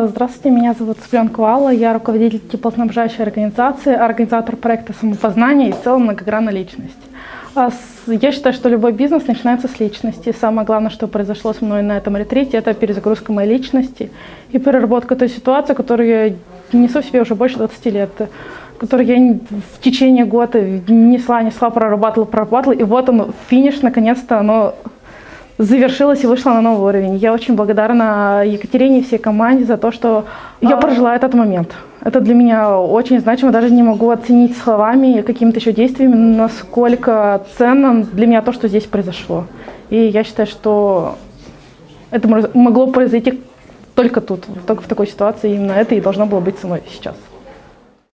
Здравствуйте, меня зовут Цыпленко Алла, я руководитель теплоснабжающей организации, организатор проекта самопознания и в целом многогранная личность. А я считаю, что любой бизнес начинается с личности. Самое главное, что произошло со мной на этом ретрите, это перезагрузка моей личности и переработка той ситуации, которую я несу в себе уже больше 20 лет который я в течение года несла, несла, прорабатывала, прорабатывала, и вот он, финиш, наконец-то, оно завершилась и вышла на новый уровень. Я очень благодарна Екатерине и всей команде за то, что я а. прожила этот момент. Это для меня очень значимо, даже не могу оценить словами, какими-то еще действиями, насколько ценно для меня то, что здесь произошло. И я считаю, что это могло произойти только тут, только в такой ситуации, именно это и должно было быть со мной сейчас.